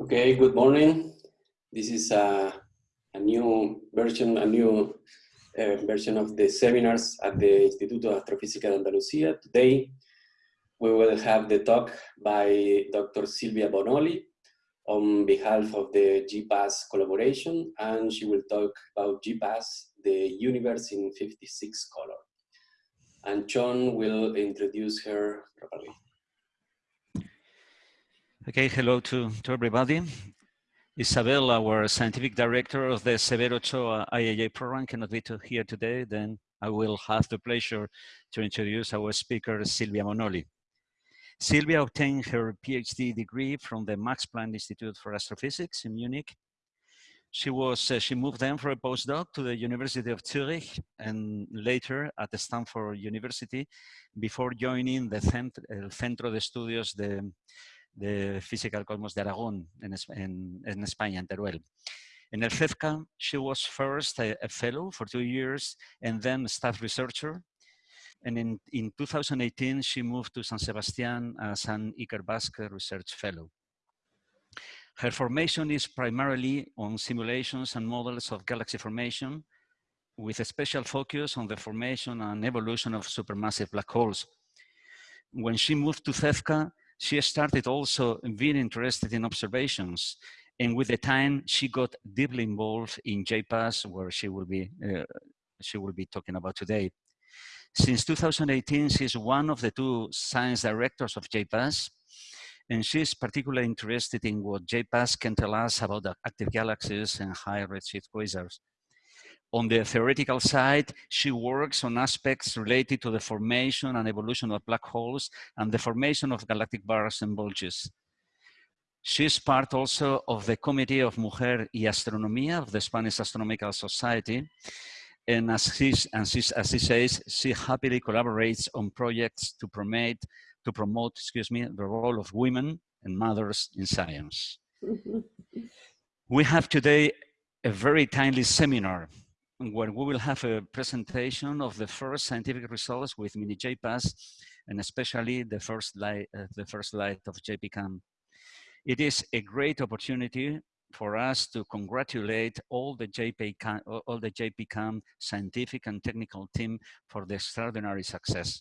Okay, good morning. This is a, a new version, a new uh, version of the seminars at the Instituto de Astrofísica de Andalucía. Today, we will have the talk by Dr. Silvia Bonoli on behalf of the JPAS collaboration, and she will talk about JPAS, the universe in 56 color. And John will introduce her properly. Okay, hello to, to everybody. Isabel, our scientific director of the Severo Ochoa IAA program, cannot be to here today, then I will have the pleasure to introduce our speaker, Silvia Bonoli. Silvia obtained her PhD degree from the Max Planck Institute for Astrophysics in Munich. She was uh, she moved then for a postdoc to the University of Zurich and later at the Stanford University before joining the Centro de Estudios de Física del Cosmos de Aragón en España, en Teruel. In el CEFCA, she was first a, a, fellow for two years and then staff researcher. And in, in 2018, she moved to San Sebastian as an Ikerbasque research fellow. Her formation is primarily on simulations and models of galaxy formation with a special focus on the formation and evolution of supermassive black holes. When she moved to CEFCA, she started also being interested in observations. And with the time, she got deeply involved in JPAS, where she will be, uh, she will be talking about today. Since 2018, she's one of the two science directors of JPAS, and she's particularly interested in what JPAS can tell us about the active galaxies and high redshift quasars. On the theoretical side, she works on aspects related to the formation and evolution of black holes and the formation of galactic bars and bulges. She's part also of the Committee of Mujer y Astronomía of the Spanish Astronomical Society. And as, she's, and she's, as she says, she happily collaborates on projects to promote, to promote, excuse me, the role of women and mothers in science. Mm-hmm. we have today a very timely seminar where we will have a presentation of the first scientific results with mini JPAS and especially the first light, uh, the first light of JPCAM. It is a great opportunity for us to congratulate all the JPCAM, all the JPCAM scientific and technical team for the extraordinary success.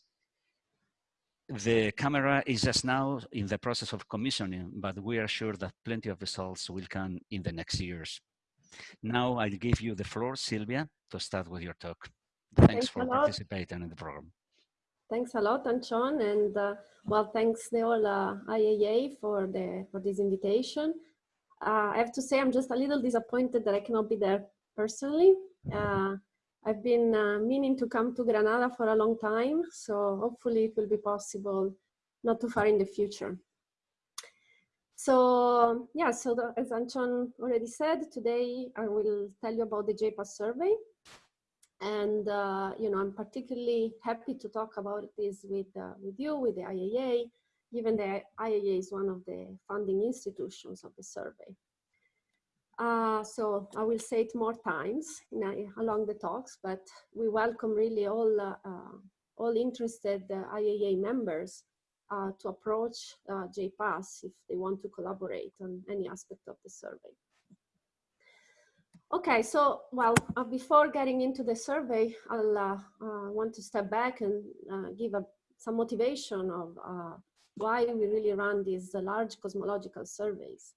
The camera is just now in the process of commissioning, but we are sure that plenty of results will come in the next years. Now I'll give you the floor, Sylvia, to start with your talk. Thanks, thanks for participating in the program. Thanks a lot, Antxon, and uh, well, thanks the whole uh, IAA for the for this invitation. Uh, I have to say I'm just a little disappointed that I cannot be there personally. Uh, I've been uh, meaning to come to Granada for a long time, so hopefully it will be possible not too far in the future. So yeah, so the, as Antxon already said, today I will tell you about the JPAS survey. And, uh, you know, I'm particularly happy to talk about this with, uh, with you, with the IAA, given the IAA is one of the funding institutions of the survey. Uh, so I will say it more times along the talks, but we welcome really all, uh, uh, all interested uh, IAA members uh, to approach uh, JPAS if they want to collaborate on any aspect of the survey. Okay, so, well, uh, before getting into the survey, I'll uh, uh, want to step back and uh, give a, some motivation of why we really run these large cosmological surveys.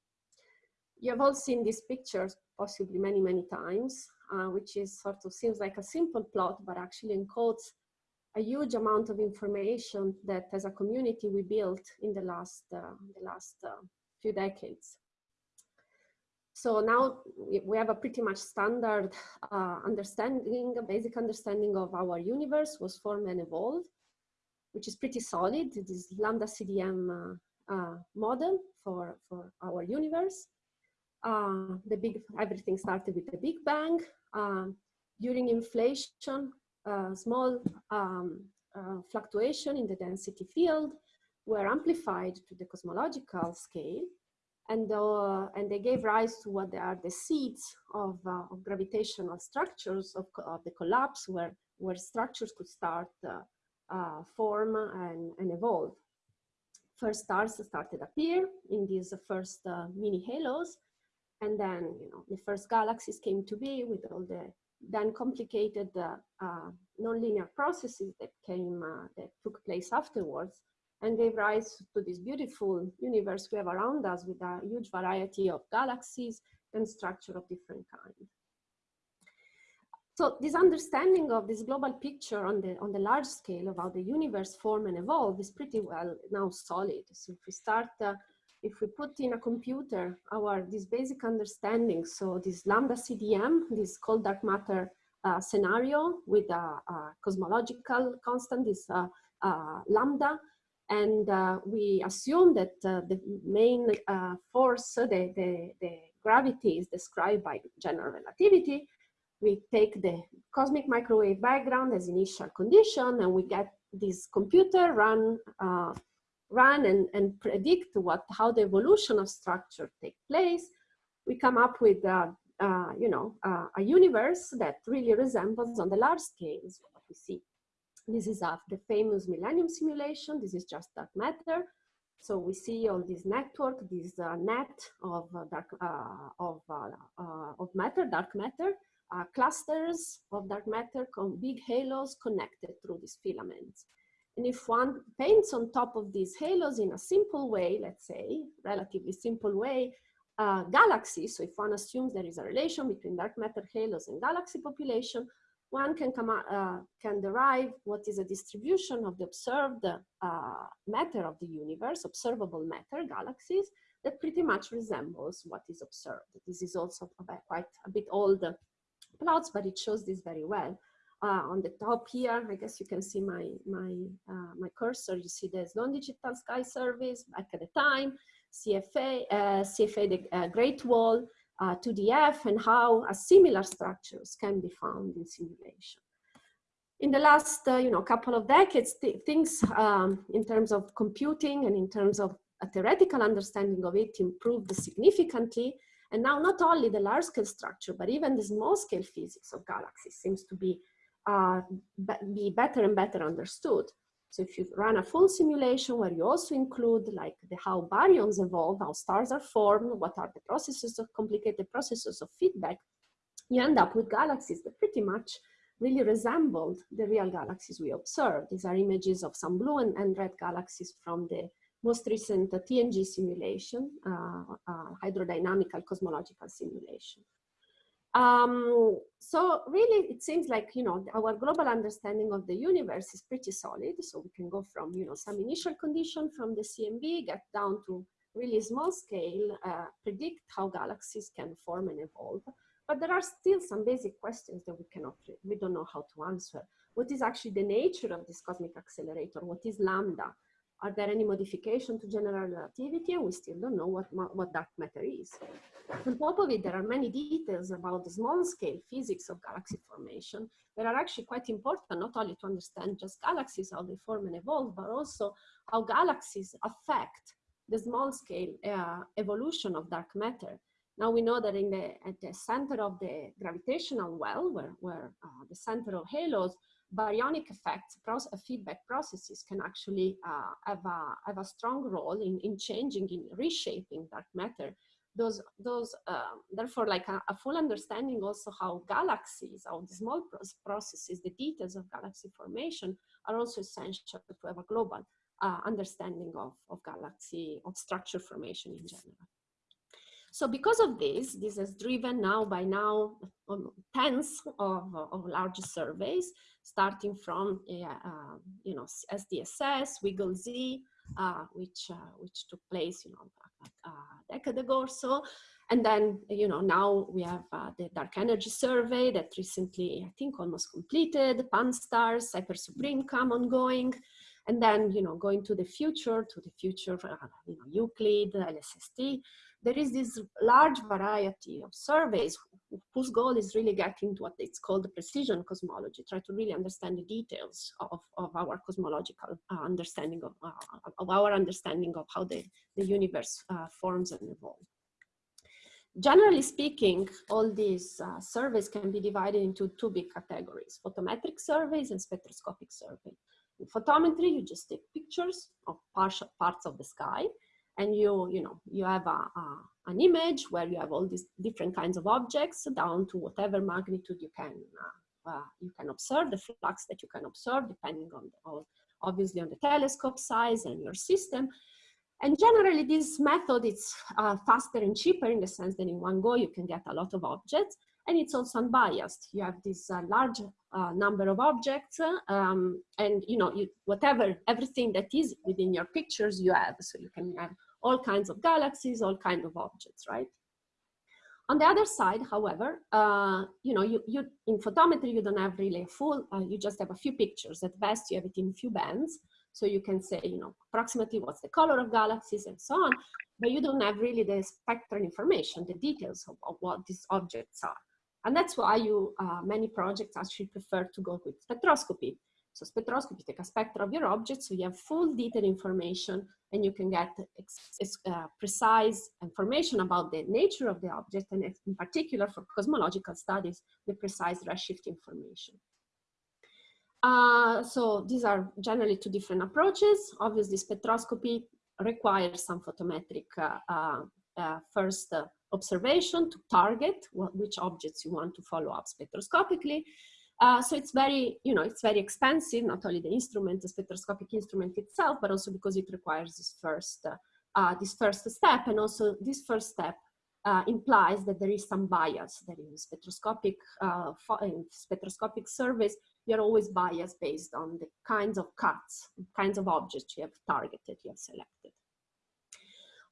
You have all seen these pictures possibly many, many times, which is sort of seems like a simple plot, but actually encodes a huge amount of information that as a community we built in the last, uh, the last uh, few decades. So now we have a pretty much standard uh, understanding, a basic understanding of our universe was formed and evolved, which is pretty solid. This Lambda CDM uh, uh, model for, for our universe. Uh, the big, everything started with the Big Bang. during inflation, small um, uh, fluctuation in the density field were amplified to the cosmological scale and, uh, and they gave rise to what are the seeds of, uh, of gravitational structures of, of, the collapse where, where structures could start uh, uh form and, and evolve. first stars started appear in these first uh, mini halos. And then, you know, the first galaxies came to be with all the then complicated uh, uh, nonlinear processes that came, uh, that took place afterwards and gave rise to this beautiful universe we have around us with a huge variety of galaxies and structure of different kinds. So this understanding of this global picture on the, on the large scale of how the universe form and evolve is pretty well now solid. So if we start, uh, if we put in a computer our, this basic understanding, so this lambda CDM, this cold dark matter uh, scenario with a, a, cosmological constant, this uh, uh lambda, and uh, we assume that uh, the main force, the, the, the gravity is described by general relativity, we take the cosmic microwave background as initial condition and we get this computer run uh, run and, and predict what how the evolution of structure take place we come up with uh, uh, you know uh, a universe that really resembles on the large scales what we see. This is of the famous millennium simulation. This is just dark matter. So we see all this network this uh, net of uh, dark of of matter dark matter uh, clusters of dark matter, big halos connected through these filaments. And if one paints on top of these halos in a simple way, let's say, relatively simple way, galaxies, so if one assumes there is a relation between dark matter halos and galaxy population, one can, come, uh, can derive what is a distribution of the observed uh, matter of the universe, observable matter, galaxies, that pretty much resembles what is observed. This is also quite a bit old plots, but it shows this very well. Uh, on the top here, I guess you can see my, my, uh, my cursor. You see there's Sloan Digital Sky Surveys back at the time, CFA, uh, CFA the uh, Great Wall, 2DF, uh, and how similar structures can be found in simulation. In the last, uh, you know, couple of decades, th things um, in terms of computing and in terms of a theoretical understanding of it improved significantly. And now not only the large scale structure, but even the small scale physics of galaxies seems to be, uh, be better and better understood. So if you run a full simulation where you also include like the how baryons evolve, how stars are formed, what are the processes of complicated processes of feedback, you end up with galaxies that pretty much really resembled the real galaxies we observed. These are images of some blue and, and red galaxies from the most recent TNG simulation, uh, uh, hydrodynamical cosmological simulation. Um, so really, it seems like, you know, our global understanding of the universe is pretty solid. So we can go from, you know, some initial condition from the CMB, get down to really small scale, uh, predict how galaxies can form and evolve. But there are still some basic questions that we cannot, we don't know how to answer. What is actually the nature of this cosmic accelerator? What is lambda? Are there any modification to general relativity? We still don't know what, what dark matter is. On top of it, there are many details about the small scale physics of galaxy formation that are actually quite important, not only to understand just galaxies, how they form and evolve, but also how galaxies affect the small scale uh, evolution of dark matter. Now we know that in the, at the center of the gravitational well, where, where uh, the center of halos, baryonic effects, process, feedback processes can actually uh, have, a, have a strong role in, in changing, in reshaping dark matter. Those, those uh, therefore, like a, a, full understanding also how galaxies, how the small processes, the details of galaxy formation are also essential to have a global uh, understanding of, of galaxy, of structure formation in general. So because of this, this has driven now by now um, tens of, of large surveys, starting from uh, you know SDSS, WiggleZ, uh, which uh, which took place you know a, decade ago or so, and then you know now we have uh, the Dark Energy Survey that recently I think almost completed, Pan-STARRS, Hyper Suprime-Cam ongoing, and then you know going to the future, to the future, uh, you know Euclid, LSST there is this large variety of surveys whose goal is really getting to what it's called precision cosmology, try to really understand the details of, of our cosmological uh, understanding of, uh, of our understanding of how the, the universe uh, forms and evolves. Generally speaking, all these uh, surveys can be divided into two big categories, photometric surveys and spectroscopic surveys. In photometry, you just take pictures of partial parts of the sky and you, you know, you have a, a, an image where you have all these different kinds of objects down to whatever magnitude you can, uh, uh, you can observe, the flux that you can observe depending on, the, on, obviously on the telescope size and your system. And generally this method is uh, faster and cheaper in the sense that in one go you can get a lot of objects and it's also unbiased. You have this uh, large uh, number of objects um, and you know, you, whatever, everything that is within your pictures you have. So you can have all kinds of galaxies, all kinds of objects, right? On the other side, however, uh, you know, you, you, in photometry, you don't have really a full, uh, you just have a few pictures. At best, you have it in few bands. So you can say, you know, approximately what's the color of galaxies and so on, but you don't have really the spectral information, the details of, of what these objects are. And that's why you, uh, many projects actually prefer to go with spectroscopy. So spectroscopy take a spectrum of your object, so you have full detailed information and you can get uh, precise information about the nature of the object and in particular for cosmological studies, the precise redshift information. Uh, so these are generally two different approaches. Obviously spectroscopy requires some photometric uh, uh, first uh, observation to target what, which objects you want to follow up spectroscopically. Uh, so it's very, you know, it's very expensive, not only the instrument, the spectroscopic instrument itself, but also because it requires this first, uh, uh, this first step. And also this first step uh, implies that there is some bias that in spectroscopic, in spectroscopic surveys, you're always biased based on the kinds of cuts, kinds of objects you have targeted, you have selected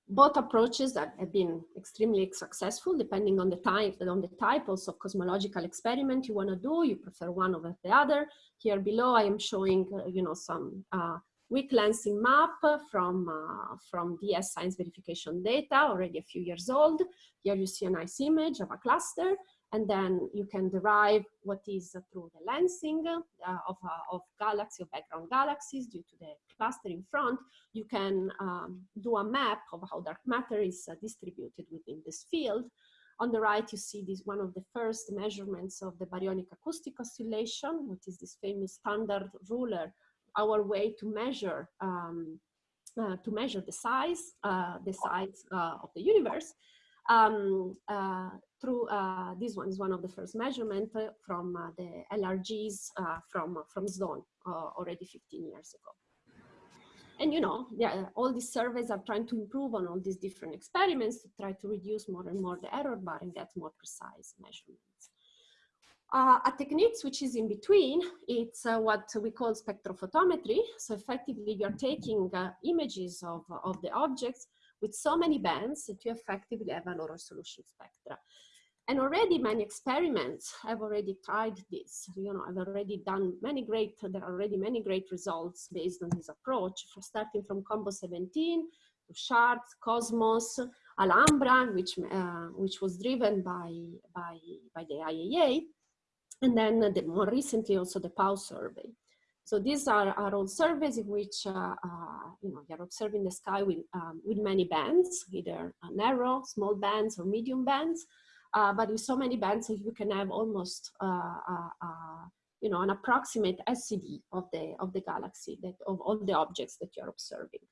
both approaches have, have been extremely successful depending on the type on the type also of cosmological experiment you want to do. You prefer one over the other. Here below i am showing uh, you know some uh, weak lensing map from uh, from DES science verification data already a few years old. Here you see a nice image of a cluster and then you can derive what is through the lensing uh, of, uh, of galaxy, of background galaxies due to the cluster in front, you can um, do a map of how dark matter is uh, distributed within this field. On the right, you see this one of the first measurements of the baryonic acoustic oscillation, which is this famous standard ruler, our way to measure um, uh, to measure the size, uh, the size uh, of the universe um, uh, through uh, this one is one of the first measurement uh, from uh, the LRGs uh, from from Sloan already 15 years ago. And you know, yeah, all these surveys are trying to improve on all these different experiments to try to reduce more and more the error bar and get more precise measurements. Uh, a technique which is in between, it's uh, what we call spectrophotometry. So effectively you're taking uh, images of, of the objects with so many bands that you effectively have a lower resolution spectra. And already many experiments have already tried this. You know, I've already done many great, there are already many great results based on this approach, for starting from Combo 17 to SHARDS, Cosmos, Alhambra, which, uh, which was driven by, by, by the IAA, and then the, more recently also the PAU survey. So these are, all surveys in which uh, uh, you know you're observing the sky with um, with many bands, either narrow, small bands, or medium bands. Uh, but with so many bands, you can have almost uh, uh, uh, you know an approximate SED of the of the galaxy that of all the objects that you're observing.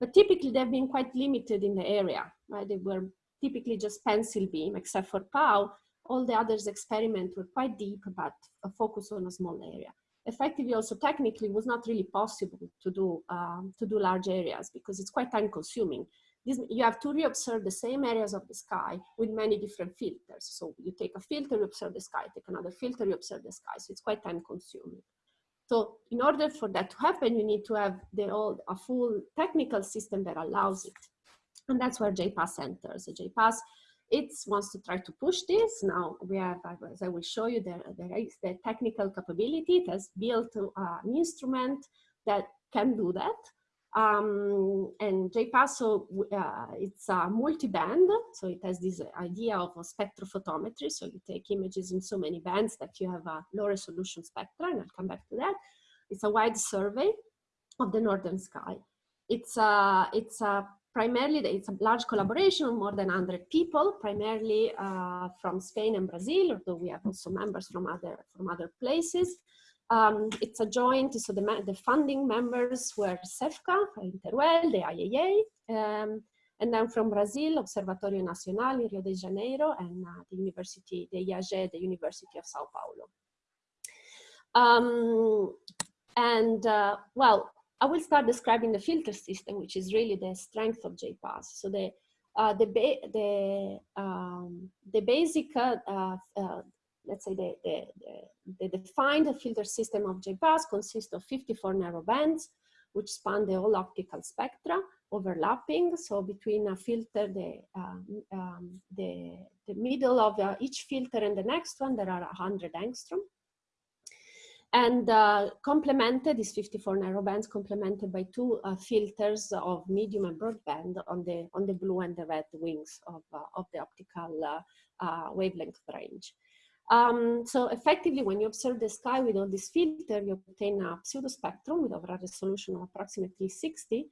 But typically, they've been quite limited in the area. Right? They were typically just pencil beam, except for PAU. All the others experiment were quite deep, but focus on a small area effectively also technically was not really possible to do um, to do large areas because it's quite time consuming. This, you have to reobserve the same areas of the sky with many different filters. So you take a filter, you observe the sky, take another filter, you observe the sky. So it's quite time consuming. So in order for that to happen, you need to have the old, a full technical system that allows it. And that's where JPAS enters. So JPAS it wants to try to push this. Now we have, as I will show you, the technical capability. It has built uh, an instrument that can do that. Um, and JPASO, uh, it's a multi-band, so it has this idea of a spectrophotometry. So you take images in so many bands that you have a low resolution spectra, and I'll come back to that. It's a wide survey of the northern sky. It's a, it's a primarily it's a large collaboration, of more than 100 people, primarily uh, from Spain and Brazil, although we have also members from other, from other places. Um, it's a joint, so the, the funding members were CEFCA, in Teruel, the IAA, um, and then from Brazil, Observatorio Nacional in Rio de Janeiro, and uh, the University, the IAG, the University of Sao Paulo. Um, and uh, well, I will start describing the filter system, which is really the strength of JPAS. So the uh, the the um, the basic uh, uh, let's say the, the, the, the, defined filter system of JPAS consists of 54 narrow bands, which span the whole optical spectra, overlapping. So between a filter, the, um, um, the, the middle of uh, each filter and the next one, there are 100 angstrom. And uh, complemented, these 54 narrow bands complemented by two uh, filters of medium and broadband on the, on the blue and the red wings of, uh, of the optical uh, uh, wavelength range. Um, so effectively, when you observe the sky with all these filters, you obtain a pseudo spectrum with overall resolution of approximately 60,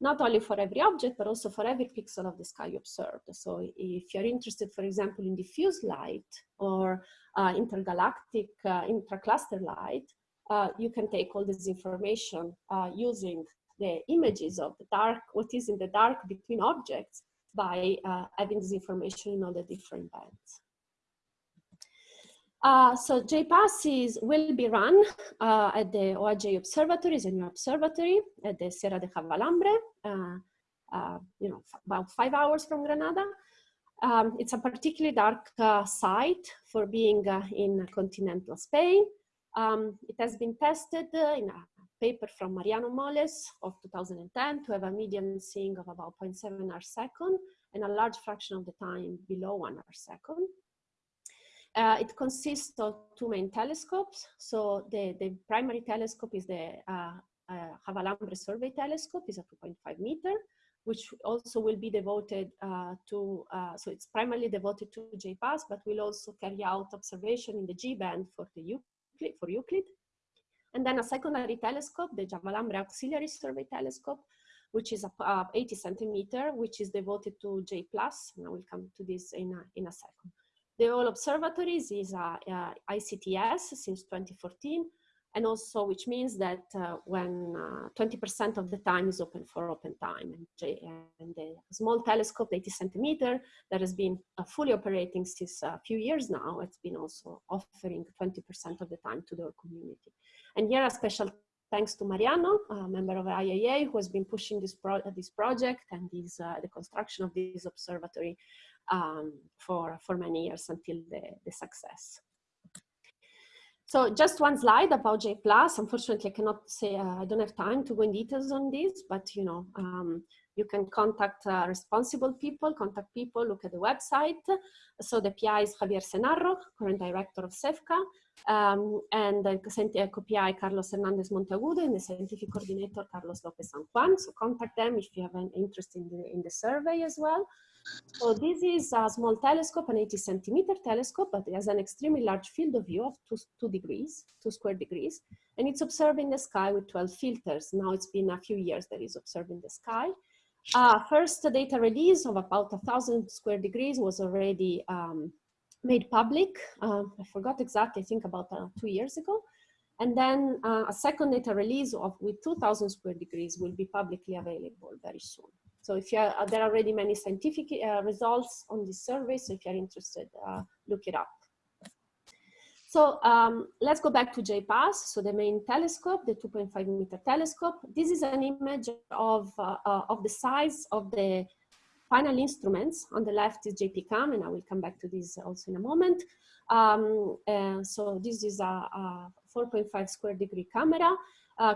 not only for every object, but also for every pixel of the sky you observed. So if you're interested, for example, in diffuse light or uh, intergalactic uh, intracluster light, uh, you can take all this information uh, using the images of the dark, what is in the dark between objects by uh, having this information in all the different bands. Uh, so JPAS is, will be run uh, at the OAJ Observatory, a new observatory at the Sierra de Javalambre, you know, about five hours from Granada. Um, it's a particularly dark uh, site for being uh, in continental Spain. Um, it has been tested in a paper from Mariano Moles of 2010 to have a median seeing of about 0.7 arc second and a large fraction of the time below one arc second. Uh, it consists of two main telescopes. So the, the primary telescope is the uh, uh, Javalambre Survey Telescope, is a 2.5 meter, which also will be devoted uh, to, uh, so it's primarily devoted to JPAS, but will also carry out observation in the G band for the Euclid, for Euclid. And then a secondary telescope, the Javalambre Auxiliary Survey Telescope, which is a, 80 centimeter, which is devoted to J and I will come to this in a, in a second. The All Observatories is a, a ICTS since 2014, and also which means that uh, when 20% uh, of the time is open for open time. And, and the small telescope, 80 centimeter, that has been uh, fully operating since a few years now, it's been also offering 20% of the time to the community. And here a special thanks to Mariano, a member of IAA, who has been pushing this, pro this project and this, uh, the construction of this observatory um, for, for many years until the, the success. So just one slide about J Unfortunately, I cannot say, uh, I don't have time to go in details on this, but you know, um, you can contact uh, responsible people, contact people, look at the website. So the PI is Javier Cenarro, current director of CEFCA, um, and the co-PI Carlos Hernandez Monteagudo and the scientific coordinator Carlos Lopez San Juan. So contact them if you have an interest in the, in the survey as well. So this is a small telescope, an 80 centimeter telescope, but it has an extremely large field of view of two, two degrees, two square degrees, and it's observing the sky with 12 filters. Now it's been a few years that it's observing the sky. Uh, first data release of about a thousand square degrees was already um, made public. Uh, I forgot exactly, I think about uh, two years ago. And then uh, a second data release of with 2000 square degrees will be publicly available very soon. So if you are, uh, there are already many scientific uh, results on this survey, so if you're interested, uh, look it up. So um, let's go back to JPAS, So the main telescope, the 2.5 meter telescope. This is an image of, uh, uh, of the size of the final instruments. On the left is JPCAM, and I will come back to this also in a moment. Um, uh, so this is a, a 4.5 square degree camera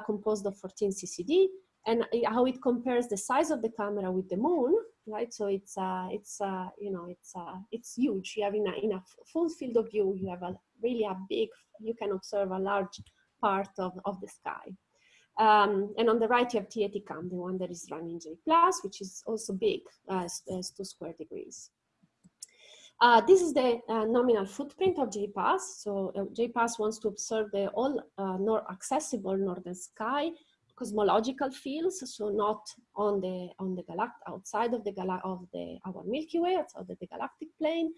composed of 14 CCD and how it compares the size of the camera with the moon, right? So it's uh, it's uh, you know it's uh, it's huge. You have in a, in a full field of view, you have a really a big. You can observe a large part of of the sky. Um, and on the right, you have T80Cam, the one that is running J plus, which is also big as, as two square degrees. Uh, this is the uh, nominal footprint of JPAS. So uh, JPAS wants to observe the all uh, nor accessible northern sky cosmological fields, so not on the on the galact outside of the gala of the our Milky Way, outside of the galactic plane.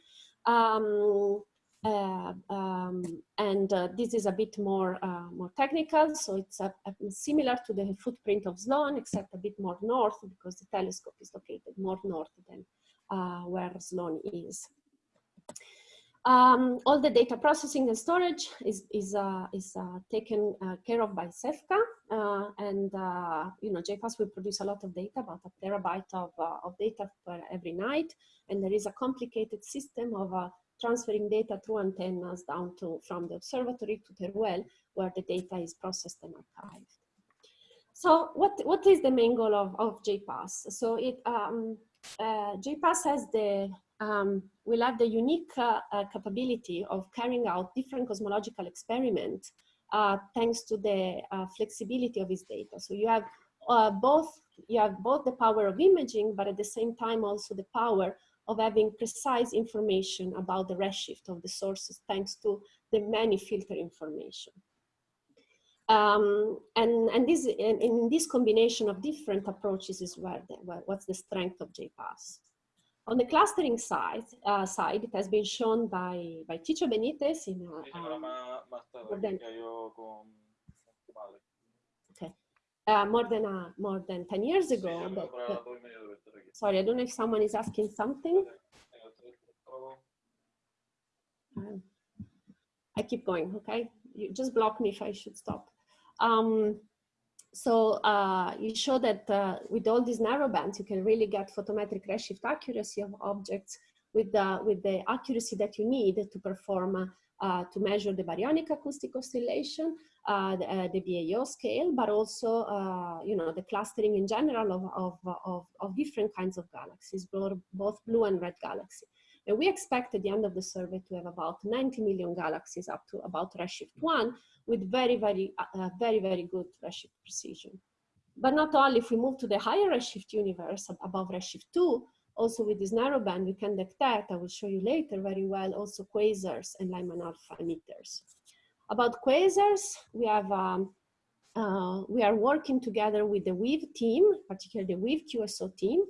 Um, uh, um, and uh, this is a bit more uh, more technical, so it's a, a similar to the footprint of Sloan, except a bit more north because the telescope is located more north than uh, where Sloan is. Um, all the data processing and storage is, is, uh, is uh, taken uh, care of by CEFCA. Uh, and, uh, you know, JPAS will produce a lot of data, about a terabyte of, uh, of data per every night. And there is a complicated system of transferring data through antennas down to from the observatory to the well, where the data is processed and archived. So what, what is the main goal of, of JPAS? So it, um, JPAS has the um, will have the unique uh, uh, capability of carrying out different cosmological experiments uh, thanks to the uh, flexibility of its data. So you have uh, both you have both the power of imaging, but at the same time also the power of having precise information about the redshift of the sources thanks to the many filter information. Um, and and this this combination of different approaches is where, the, where what's the strength of JPAS. On the clustering side, uh, side, it has been shown by, by Txitxo Benitez in uh, um, more than, okay. Uh, more than uh, more than 10 years ago. But, but, sorry, I don't know if someone is asking something. Um, I keep going, okay? You just block me if I should stop. Um, so uh, you show that uh, with all these narrow bands, you can really get photometric redshift accuracy of objects with the, with the accuracy that you need to perform, uh, to measure the baryonic acoustic oscillation, uh, the, uh, the, BAO scale, but also, uh, you know, the clustering in general of, of, of, of different kinds of galaxies, both blue and red galaxy. And we expect at the end of the survey to have about 90 million galaxies up to about redshift one with very, very, uh, very, very good redshift precision. But not only if we move to the higher redshift universe above redshift two, also with this narrow band, we can detect, I will show you later very well, also quasars and Lyman alpha emitters. About quasars, we have um, uh, we are working together with the WEAVE team, particularly the WEAVE QSO team.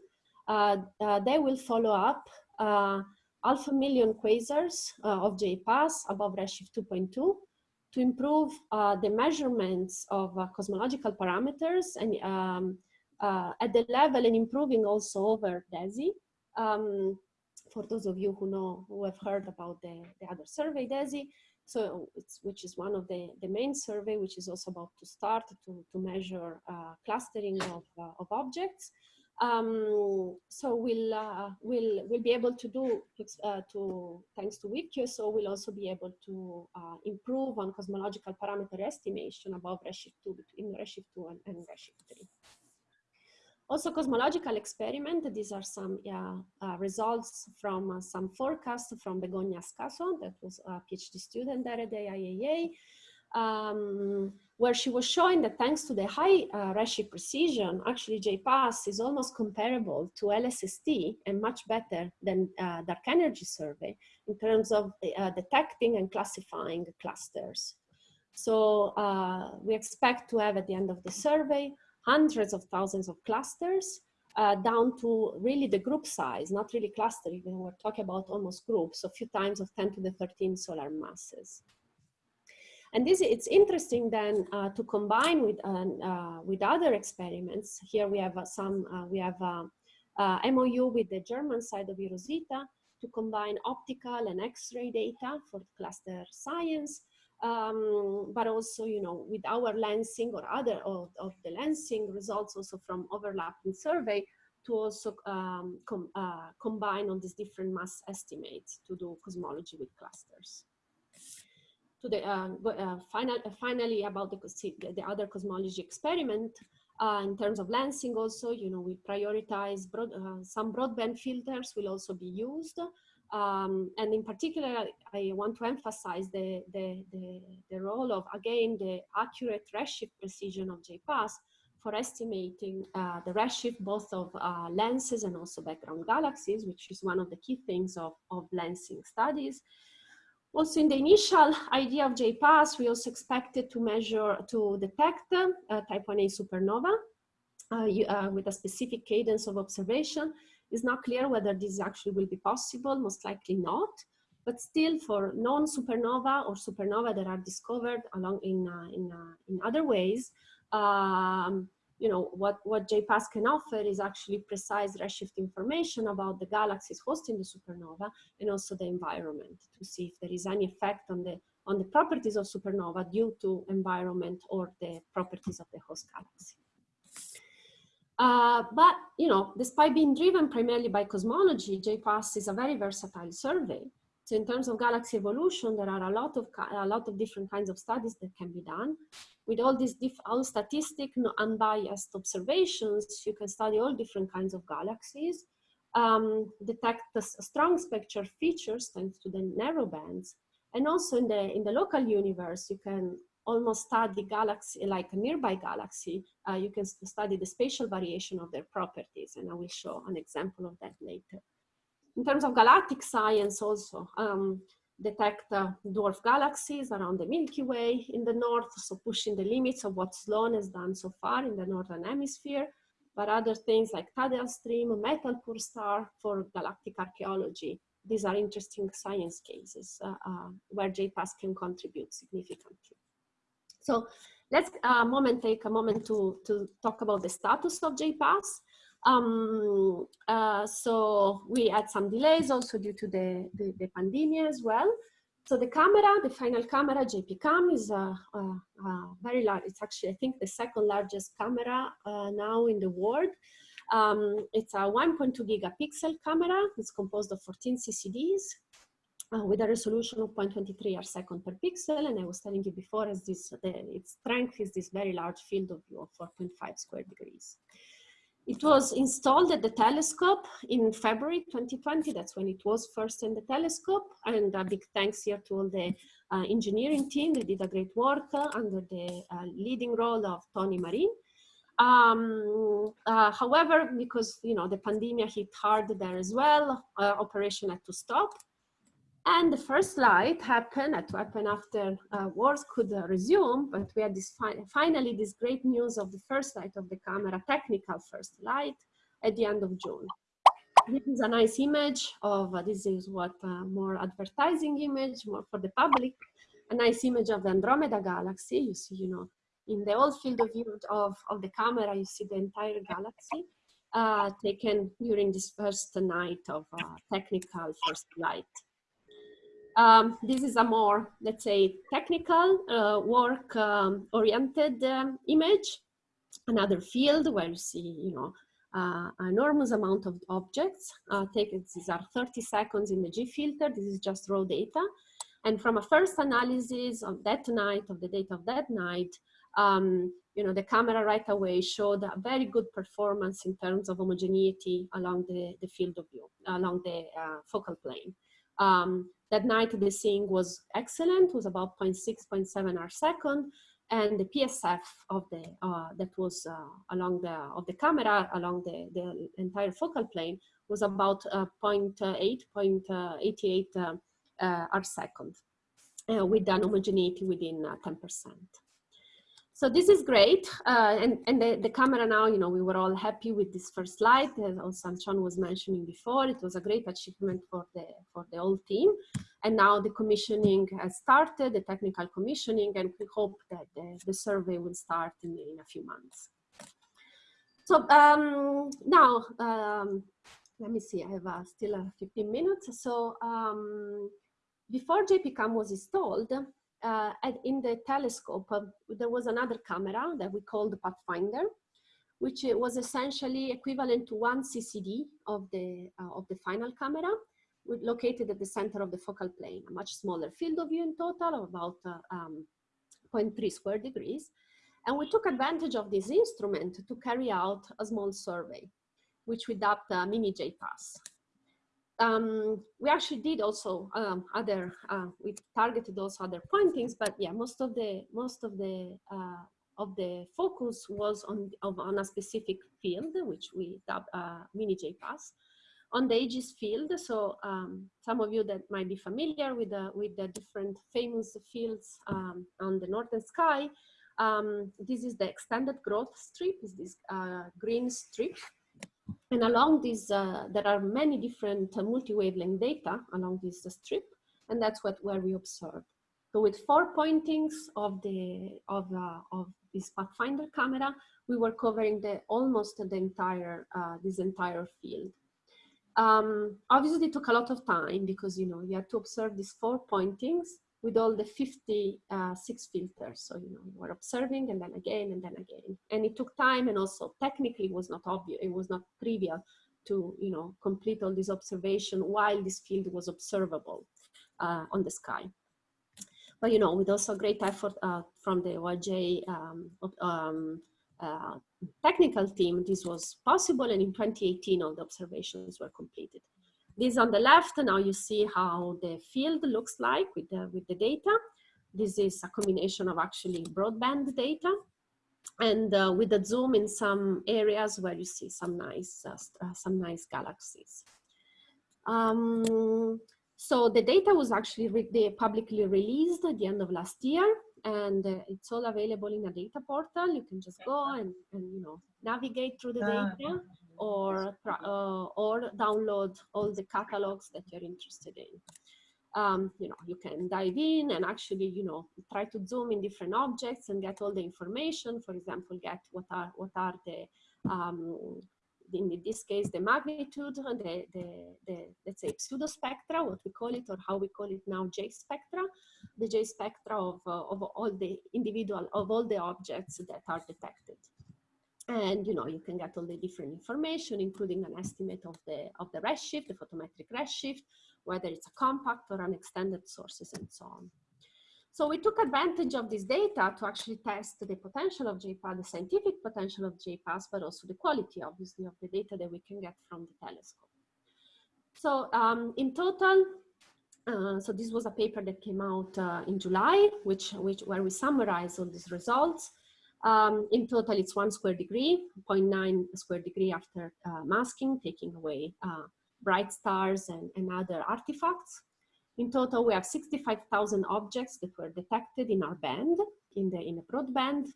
Uh, uh, they will follow up uh, alpha million quasars uh, of JPAS above redshift 2.2 to improve uh, the measurements of uh, cosmological parameters and um, uh, at the level and improving also over DESI. Um, for those of you who know, who have heard about the, the other survey, DESI, so it's which is one of the, the main survey, which is also about to start to, to measure uh, clustering of, uh, of objects. Um, so we'll, uh, we'll, we'll be able to do, uh, to, thanks to WEAVE-QSO, so we'll also be able to uh, improve on cosmological parameter estimation above Redshift 2, between Redshift 2 and, and Redshift 3. Also cosmological experiment, these are some uh, results from uh, some forecasts from Begoña Ascaso, that was a PhD student there at the IAA um, where she was showing that thanks to the high uh, redshift precision, actually JPAS is almost comparable to LSST and much better than uh, dark energy survey in terms of uh, detecting and classifying clusters. So uh, we expect to have at the end of the survey hundreds of thousands of clusters uh, down to really the group size, not really clustering. We're talking about almost groups, a few times of 10 to the 13 solar masses. And this, it's interesting then uh, to combine with, uh, with other experiments. Here we have uh, some, uh, we have uh, MOU with the German side of eROSITA to combine optical and X-ray data for cluster science, um, but also, you know, with our lensing or other of, of the lensing results also from overlapping survey to also um, com uh, combine on these different mass estimates to do cosmology with clusters to the uh, uh, final, uh, finally about the, the other cosmology experiment uh, in terms of lensing also, you know, we prioritize broad, uh, some broadband filters will also be used. Um, and in particular, I want to emphasize the, the, the, the, role of, again, the accurate redshift precision of JPAS for estimating uh, the redshift both of lenses and also background galaxies, which is one of the key things of, of lensing studies. Also in the initial idea of JPAS, we also expected to measure, to detect uh, type 1a supernova uh, uh, with a specific cadence of observation. It's not clear whether this actually will be possible, most likely not. but still for non-supernova or supernova that are discovered along in, uh, in, uh, in other ways, um, you know, what, what JPAS can offer is actually precise redshift information about the galaxies hosting the supernova and also the environment to see if there is any effect on the, on the properties of supernova due to environment or the properties of the host galaxy. Uh, but, you know, despite being driven primarily by cosmology, JPAS is a very versatile survey. So in terms of galaxy evolution, there are a lot of a lot of different kinds of studies that can be done. With all these all statistic, no unbiased observations, you can study all different kinds of galaxies, um, detect the strong spectral features thanks to the narrow bands, and also in the in the local universe, you can almost study galaxy like a nearby galaxy. Uh, you can study the spatial variation of their properties, and I will show an example of that later in terms of galactic science also, um, detect uh, dwarf galaxies around the Milky Way in the north, so pushing the limits of what Sloan has done so far in the Northern Hemisphere, but other things like Tidal Stream, Metal Poor Star for galactic archaeology. These are interesting science cases uh, uh, where JPAS can contribute significantly. So let's uh, moment take a moment to, to talk about the status of JPAS. Um, uh, so we had some delays also due to the, the, the, pandemic as well. So the camera, the final camera, JPCam, is a, a, a, very large, it's actually, I think, the second largest camera uh, now in the world. Um, it's a 1.2 gigapixel camera. It's composed of 14 CCDs uh, with a resolution of 0.23 arcsecond per pixel. And I was telling you before, as this, the, its strength is this very large field of view of 4.5 square degrees. It was installed at the telescope in February 2020. That's when it was first in the telescope. And a big thanks here to all the uh, engineering team. They did a great work uh, under the uh, leading role of Tony Marin. Um, uh, however, because you know the pandemic hit hard there as well, uh, operation had to stop. And the first light happened, had to happen after uh, wars could uh, resume, but we had this fi finally this great news of the first light of the camera, technical first light, at the end of June. This is a nice image of, uh, this is what uh, more advertising image, more for the public, a nice image of the Andromeda galaxy. You see, you know, in the old field of view of, of the camera, you see the entire galaxy uh, taken during this first night of uh, technical first light. Um, this is a more, let's say, technical uh, work um, oriented um, image. Another field where you see, you know, uh, enormous amount of objects. Uh, taken, these are 30 seconds in the G filter. This is just raw data. And from a first analysis of that night, of the data of that night, um, you know, the camera right away showed a very good performance in terms of homogeneity along the, the field of view, along the uh, focal plane. Um, that night the seeing was excellent, was about 0 0.6, 0.7 arcsecond, and the PSF of the uh, that was uh, along the of the camera along the, the entire focal plane was about uh, 0.8, 0.88 uh, uh, arcsecond, uh, with an homogeneity within 10%. So this is great. Uh, and and the, the camera now, you know, we were all happy with this first light. As Sean was mentioning before, it was a great achievement for the, for the whole team. And now the commissioning has started, the technical commissioning, and we hope that the, the survey will start in, in a few months. So um, now, um, let me see, I have uh, still uh, 15 minutes. So um, before JPCam was installed, uh, in the telescope, uh, there was another camera that we called the Pathfinder, which uh, was essentially equivalent to one CCD of the, uh, of the final camera, located at the center of the focal plane, a much smaller field of view in total of about uh, um, 0.3 square degrees. And we took advantage of this instrument to carry out a small survey, which we dubbed uh, Mini JPAS um, we actually did also um, other, uh, we targeted also other pointings, but yeah, most of the, most of the, uh, of the focus was on, of, on a specific field, which we dubbed uh, mini JPAS, on the Aegis field. So um, some of you that might be familiar with the, with the different famous fields um, on the northern sky, um, this is the extended Groth strip, is this uh, green strip and along this, uh, there are many different uh, multi-wavelength data along this strip. and that's what where we observed. So with four pointings of the of uh, of this Pathfinder camera, we were covering the almost the entire uh, this entire field. Um, obviously, it took a lot of time because you know you had to observe these four pointings with all the 56 uh, filters. So you know you were observing and then again and then again, and it took time and also technically was not obvious. It was not trivial to you know complete all this observation while this field was observable uh, on the sky. But you know, with also great effort uh, from the OAJ um, um, uh, technical team, this was possible, and in 2018, all the observations were completed. This on the left, now you see how the field looks like with the, with the data. This is a combination of actually broadband data and uh, with the zoom in some areas where you see some nice, uh, uh some nice galaxies. Um, so the data was actually re publicly released at the end of last year and uh, it's all available in a data portal. You can just go and, and you know navigate through the ah. data or uh, or download all the catalogs that you're interested in. Um, you know, you can dive in and actually, you know, try to zoom in different objects and get all the information. For example, get what are what are the um, in this case, the magnitude, the, the, the, let's say pseudo spectra, what we call it, or how we call it now, J spectra, the J spectra of, uh, of all the individual, of all the objects that are detected. And, you know, you can get all the different information, including an estimate of the, of the redshift, the photometric redshift, whether it's a compact or an extended sources and so on. So we took advantage of this data to actually test the potential of JPAS, the scientific potential of JPAS, but also the quality, obviously, of the data that we can get from the telescope. So um, in total, uh, so this was a paper that came out uh, in July, which, which where we summarize all these results. Um, in total, it's one square degree, 0.9 square degree after uh, masking, taking away uh, bright stars and, and other artifacts. In total, we have 65,000 objects that were detected in our band, in the in a broadband,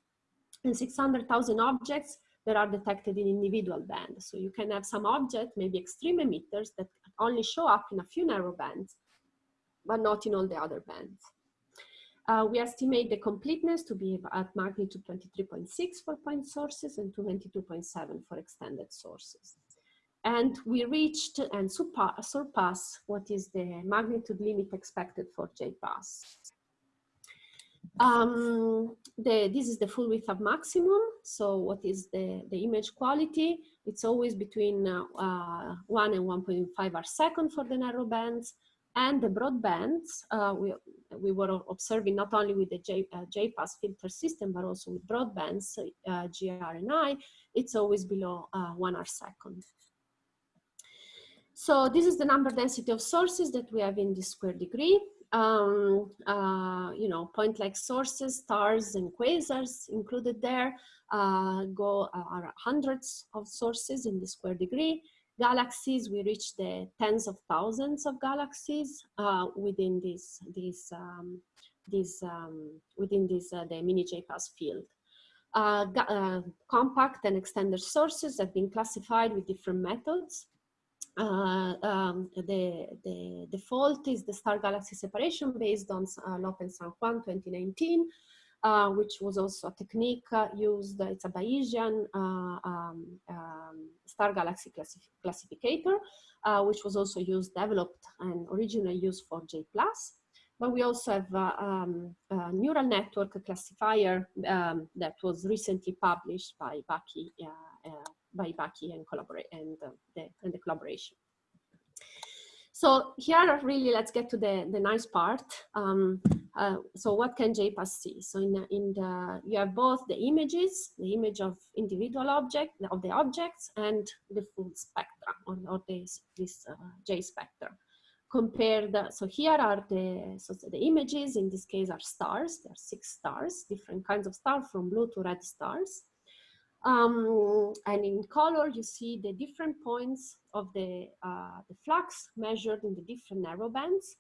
and 600,000 objects that are detected in individual bands. So you can have some object, maybe extreme emitters, that only show up in a few narrow bands, but not in all the other bands. Uh, we estimate the completeness to be at magnitude 23.6 for point sources and 22.7 for extended sources and we reached and surpass what is the magnitude limit expected for JPAS. Um, the, this is the full width of maximum. So what is the, the image quality? It's always between uh, uh, 1 and 1.5 arcsecond for the narrow bands. And the broadbands, uh, we, we were observing not only with the J, uh, JPAS filter system, but also with broadbands, uh, GRNI, it's always below uh, 1 arcsecond. So this is the number density of sources that we have in this square degree. Um, uh, you know, point-like sources, stars and quasars included there, uh, go are hundreds of sources in the square degree. Galaxies, we reach the tens of thousands of galaxies uh, within this, this, um, this um, within this, uh, the mini JPAS field. Uh, compact and extended sources have been classified with different methods uh, um, the, the default is the star galaxy separation based on uh, López-Sanjuan 2019, uh, which was also a technique uh, used, it's a Bayesian uh, um, um, star galaxy classif classificator, uh, which was also used, developed and originally used for J-PLUS. But we also have um, a neural network classifier um, that was recently published by Baqui by Baqui and and uh, the and the collaboration. So here, really, let's get to the, the nice part. Um, uh, so what can JPAS see? So in, in the, you have both the images, the image of individual object, of the objects, and the full spectrum, or, this, this uh, J spectrum. Compared, so here are the, so the images, in this case are stars, there are six stars, different kinds of stars from blue to red stars. Um, and in color, you see the different points of the, uh, the flux measured in the different narrow bands.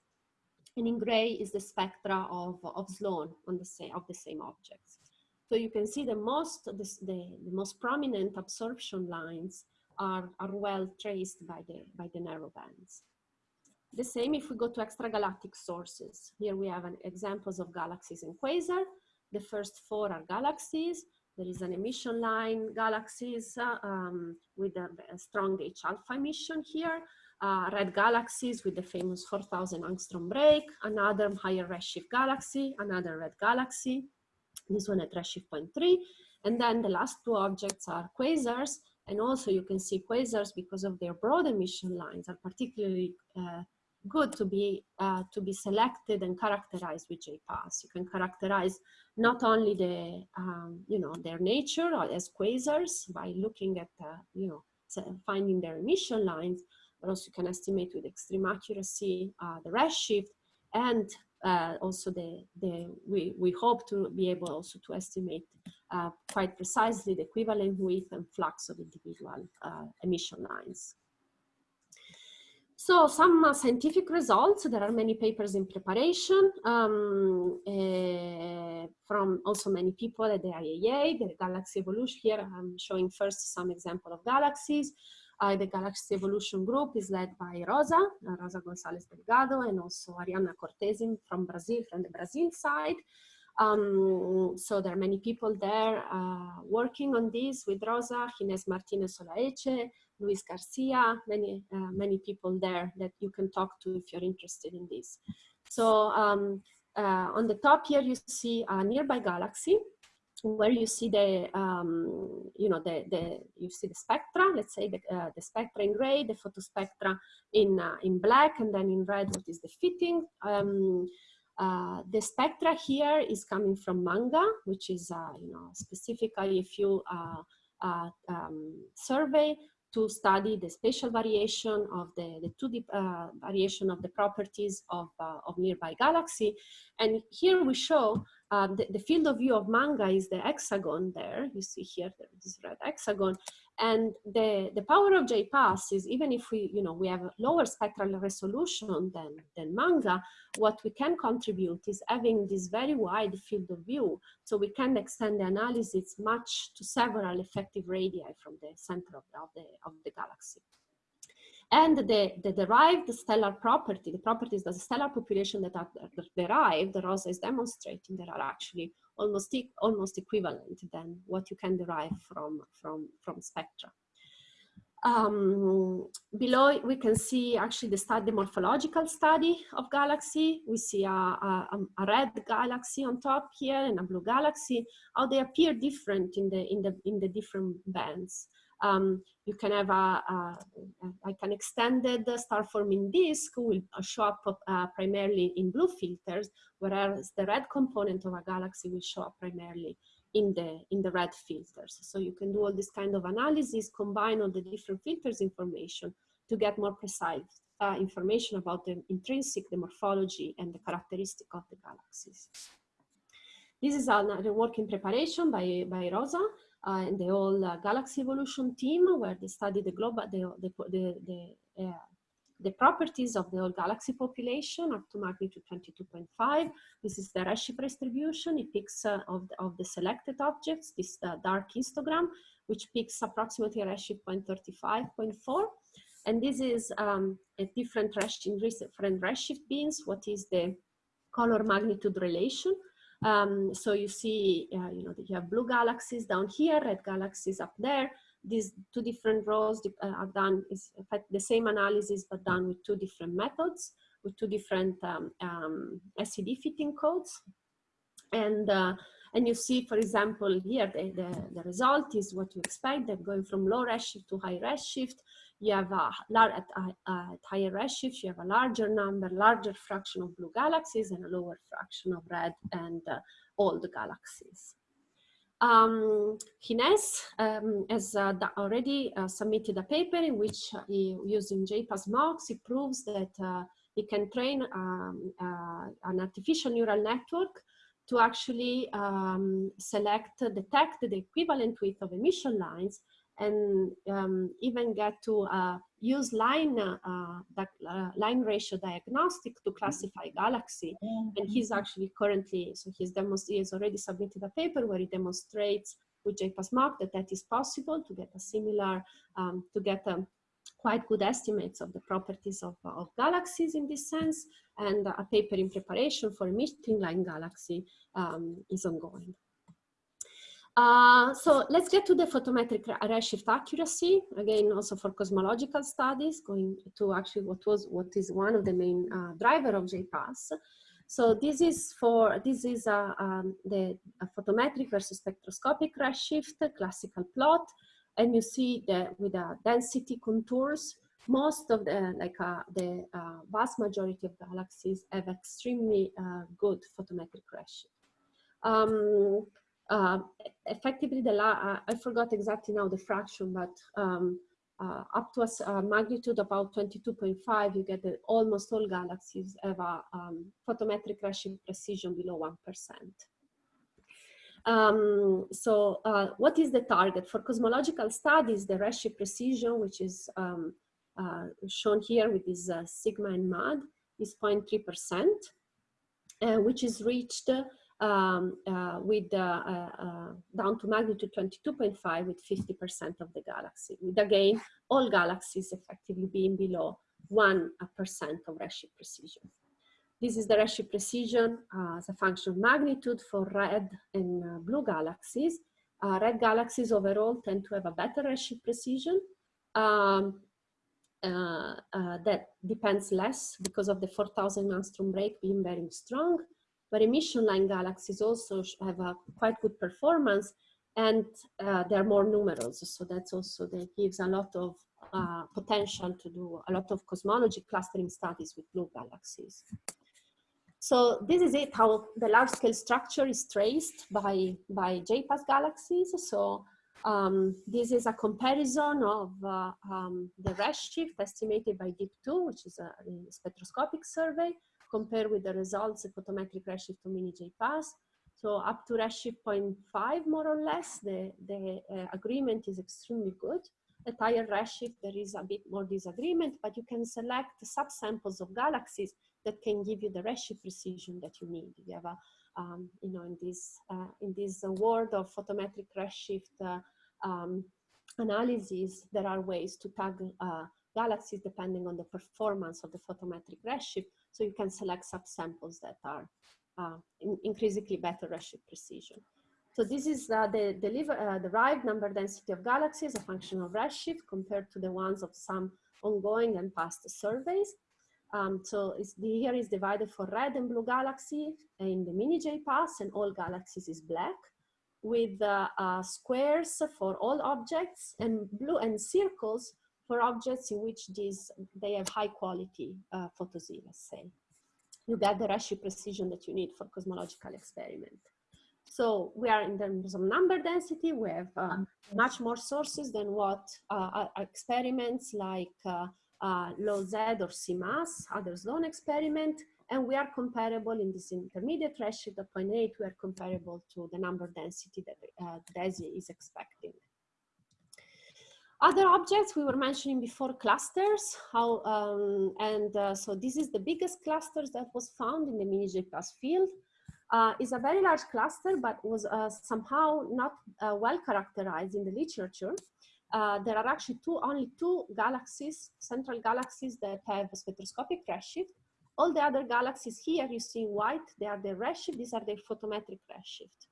And in gray is the spectra of, of Sloan on the same, of the same objects. So you can see the most, the, the, the most prominent absorption lines are, are well traced by the, by the narrow bands. The same if we go to extragalactic sources. Here we have an examples of galaxies and quasar. The first four are galaxies. There is an emission line galaxies uh, um, with a, a, strong H alpha emission here. Uh, red galaxies with the famous 4000 angstrom break, another higher redshift galaxy, another red galaxy, this one at redshift 0.3. And then the last two objects are quasars. And also you can see quasars because of their broad emission lines are particularly uh, good to be uh, to be selected and characterized with JPAS. You can characterize not only the um, you know their nature as quasars by looking at uh, you know finding their emission lines, but also you can estimate with extreme accuracy uh, the redshift and uh, also the the we we hope to be able also to estimate uh, quite precisely the equivalent width and flux of individual uh, emission lines. So some uh, scientific results, there are many papers in preparation um, uh, from also many people at the IAA, the galaxy evolution. Here I'm showing first some example of galaxies. Uh, the Galaxy Evolution Group is led by Rosa, uh, Rosa Gonzalez Delgado, and also Arianna Cortesi from Brazil, from the Brazil side. Um, so there are many people there uh, working on this with Rosa, Ginés Martinez Solaeche, Luis Garcia, many, uh, many people there that you can talk to if you're interested in this. So um, uh, on the top here, you see a nearby galaxy where you see the, um, you know, the, the, you see the spectra, let's say the, uh, the spectra in gray, the photospectra in, uh, in black, and then in red, what is the fitting. Um, uh, the spectra here is coming from MaNGA, which is, uh, you know, specifically if you uh, uh, um, survey to study the spatial variation of the, the 2D uh, variation of the properties of, uh, of nearby galaxy. And here we show uh, the, the, field of view of MaNGA is the hexagon there. You see here this red hexagon. And the, the power of JPAS is even if we, you know, we have lower spectral resolution than, than MaNGA, what we can contribute is having this very wide field of view. So we can extend the analysis much to several effective radii from the center of the, of the, of the galaxy. And the, the derived stellar property, the properties of the stellar population that are derived, Rosa is demonstrating, there are actually almost, e almost equivalent than what you can derive from, from, from spectra. Um, below we can see actually the study, the morphological study of galaxy. We see a, a, a, red galaxy on top here and a blue galaxy, how they appear different in the, in the, in the different bands. Um, you can have a, a, like an extended star forming disk will show up uh, primarily in blue filters, whereas the red component of a galaxy will show up primarily in the in the red filters. So you can do all this kind of analysis, combine all the different filters information to get more precise uh, information about the intrinsic, the morphology, and the characteristic of the galaxies. This is another work in preparation by, by Rosa uh, and the whole uh, galaxy evolution team where they study the global, the, the, the, the, uh, the properties of the whole galaxy population up to magnitude 22.5. This is the redshift distribution. It picks uh, of, the, of the selected objects, this uh, dark histogram, which picks approximately redshift 0.35.4. And this is um, a different redshift, different redshift beams. What is the color magnitude relation? Um, so you see, uh, you know, you have blue galaxies down here, red galaxies up there. These two different rows uh, are done, is in fact the same analysis, but done with two different methods, with two different um, um, SED fitting codes. And, uh, and you see, for example, here, the, the, the result is what you expect, that going from low redshift to high redshift, you have a at, at higher redshift, you have a larger number, larger fraction of blue galaxies and a lower fraction of red and uh, the galaxies. Um, Ginés um, has uh, already uh, submitted a paper in which uh, he, using JPAS MOX, he proves that uh, he can train um, uh, an artificial neural network to actually um, select, detect the equivalent width of emission lines and um, even get to uh, use line uh, uh, line ratio diagnostic to classify galaxy. And he's actually currently, so he's he has already submitted a paper where he demonstrates with JPAS that that is possible to get a similar, um, to get a, quite good estimates of the properties of, of galaxies in this sense, and a paper in preparation for emitting line galaxy um, is ongoing. Uh, so let's get to the photometric redshift accuracy, again, also for cosmological studies, going to actually what was, what is one of the main uh, driver of JPAS. So this is for, this is uh, um, the photometric versus spectroscopic redshift, classical plot. And you see that with the density contours, most of the, like uh, the uh, vast majority of galaxies have extremely uh, good photometric redshift. Um, uh, effectively the uh, I forgot exactly now the fraction, but um, uh, up to a, a, magnitude about 22.5, you get that almost all galaxies have a um, photometric redshift precision below 1%. Um, so uh, what is the target? For cosmological studies, the redshift precision, which is um, uh, shown here with this uh, sigma and MAD, is 0.3%, which is reached um, uh, with uh, uh, down to magnitude 22.5 with 50% of the galaxy, with again, all galaxies effectively being below 1% of redshift precision. This is the redshift precision as a function of magnitude for red and blue galaxies. red galaxies overall tend to have a better redshift precision. Um, uh, uh, that depends less because of the 4000 angstrom break being very strong but emission line galaxies also have a quite good performance and uh, they're more numerous. So that's also, that gives a lot of uh, potential to do a lot of cosmology clustering studies with blue galaxies. So this is it, how the large scale structure is traced by, by JPAS galaxies. So um, this is a comparison of uh, um, the redshift estimated by DEEP2, which is a spectroscopic survey, compare with the results of photometric redshift of mini JPAS. So up to redshift 0.5 more or less, the, the uh, agreement is extremely good. At higher redshift, there is a bit more disagreement, but you can select subsamples of galaxies that can give you the redshift precision that you need. You have a, um, you know, in this, uh, in this world of photometric redshift uh, um, analysis, there are ways to tag uh, galaxies depending on the performance of the photometric redshift so you can select subsamples that are uh, in increasingly better redshift precision. So this is uh, the deliver, uh, derived number density of galaxies, a function of redshift compared to the ones of some ongoing and past surveys. Um, so the, here is divided for red and blue galaxy in the mini JPAS and all galaxies is black with uh, uh, squares for all objects and blue and circles for objects in which these, they have high quality uh, let's say. You get the ratio precision that you need for cosmological experiment. So we are in terms of number density, we have uh, much more sources than what uh, experiments like uh, uh LOWZ or CMASS, other Sloan experiment, and we are comparable in this intermediate redshift of 0.8, we are comparable to the number density that uh, DESI is expecting. Other objects we were mentioning before clusters, how, um, and uh, so this is the biggest clusters that was found in the mini JPAS field. Uh, is a very large cluster, but was uh, somehow not uh, well characterized in the literature. Uh, there are actually two, only two galaxies, central galaxies that have a spectroscopic redshift. All the other galaxies here you see in white, they are the redshift, these are the photometric redshift.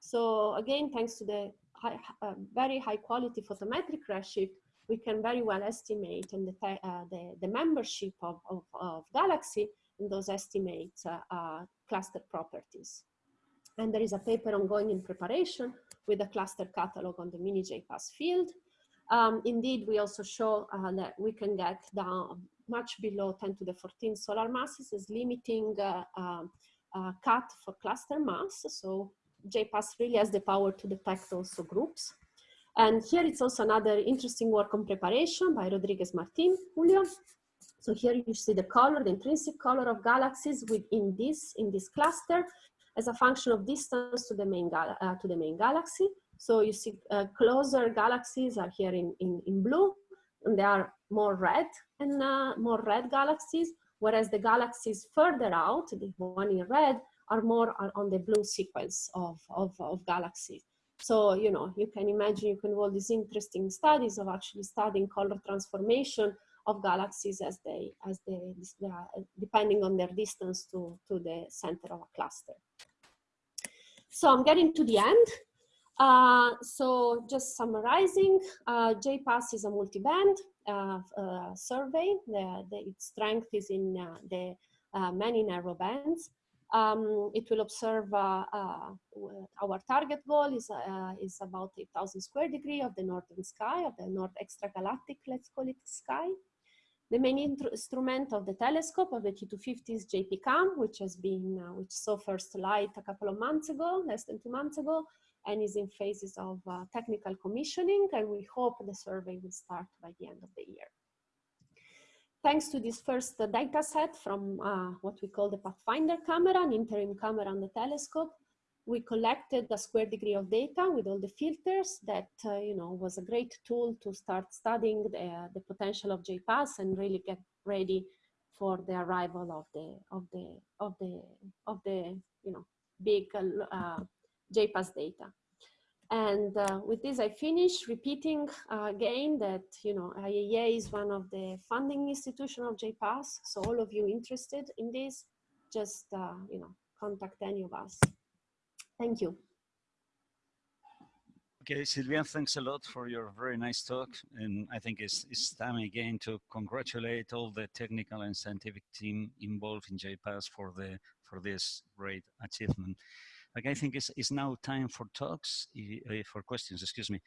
So again, thanks to the high, uh, very high quality photometric redshift, we can very well estimate and the, uh, the, the, membership of, of, of, galaxy in those estimates uh, uh, cluster properties. And there is a paper ongoing in preparation with a cluster catalog on the mini JPAS field. Um, indeed, we also show uh, that we can get down much below 10 to the 14 solar masses as limiting uh, uh, cut for cluster mass. So JPAS really has the power to detect also groups. And here it's also another interesting work on preparation by Rodriguez Martin, Julio. So here you see the color, the intrinsic color of galaxies within this, in this cluster as a function of distance to the main, uh, to the main galaxy. So you see uh, closer galaxies are here in, in, in blue and they are more red and uh, more red galaxies, whereas the galaxies further out, the one in red, are more on the blue sequence of, of, of galaxies. So, you know, you can imagine you can all these interesting studies of actually studying color transformation of galaxies as they, as they, depending on their distance to, to the center of a cluster. So I'm getting to the end. Uh, so just summarizing, uh, JPAS is a multi-band uh, uh survey. The, the, its strength is in uh, the uh, many narrow bands. Um, it will observe our target goal is, is about 8,000 square degree of the northern sky, of the north extragalactic, let's call it sky. The main instrument of the telescope of the T250 is JPCAM, which has been, uh, which saw first light a couple of months ago, less than two months ago, and is in phases of uh, technical commissioning. And we hope the survey will start by the end of the year. Thanks to this first data set from uh, what we call the Pathfinder camera, an interim camera on the telescope, we collected a square degree of data with all the filters that, uh, you know, was a great tool to start studying the, the potential of JPAS and really get ready for the arrival of the, of the, of the, of the, you know, big uh, JPAS data. And uh, with this, I finish repeating uh, again that, you know, IAA is one of the funding institution of JPAS. So all of you interested in this, just, uh, you know, contact any of us. Thank you. Okay, Silvia, thanks a lot for your very nice talk. And I think it's, it's time again to congratulate all the technical and scientific team involved in JPAS for, the, for this great achievement. Like I think it's, it's now time for talks, eh, for questions, excuse me.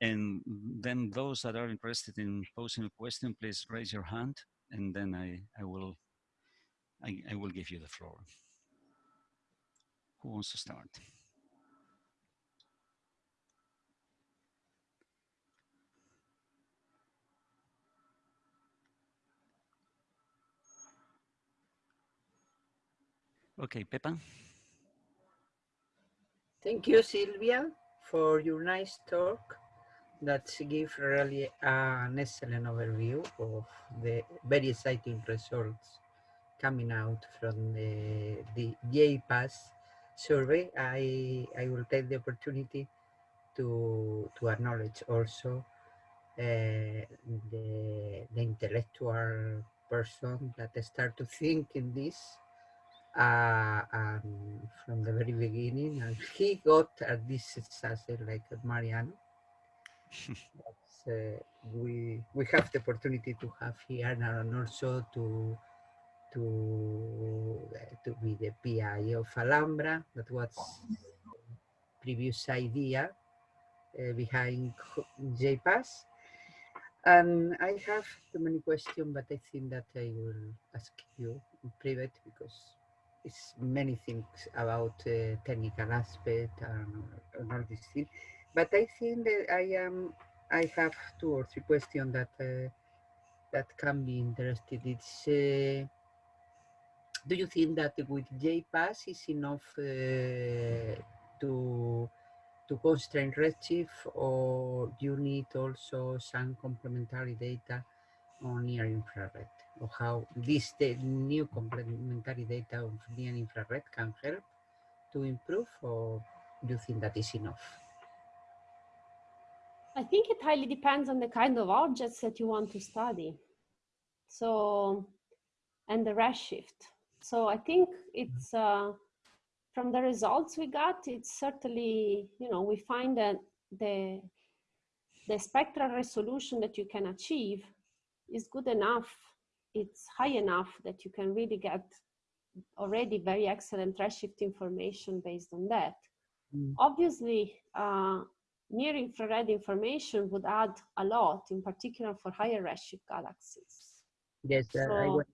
And then those that are interested in posing a question, please raise your hand and then I, I will I, I will give you the floor. Who wants to start? Okay, Pepa. Thank you, Silvia, for your nice talk that gives really an excellent overview of the very exciting results coming out from the, the JPAS survey. I, I will take the opportunity to, to acknowledge also uh, the, the intellectual person that start to think in this uh, um, from the very beginning, and he got at this success like Mariano. uh, we we have the opportunity to have here and also to to uh, to be the PI of Alhambra. That was previous idea uh, behind JPAS. And I have too many questions, but I think that I will ask you in private because it's many things about uh, technical aspect and, all these things. But I think that I am, I have two or three questions that uh, that can be interested. It's, uh, do you think that with JPAS is enough uh, to to constrain Redshift or you need also some complementary data on near infrared? Or how this new complementary data of near infrared can help to improve or do you think that is enough? I think it highly depends on the kind of objects that you want to study. So, and the redshift. So I think it's, uh, from the results we got, it's certainly, you know, we find that the, the spectral resolution that you can achieve is good enough it's high enough that you can really get already very excellent redshift information based on that. Mm. Obviously, uh, near infrared information would add a lot, in particular for higher redshift galaxies. Yes, uh, so, I was